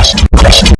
Podcast.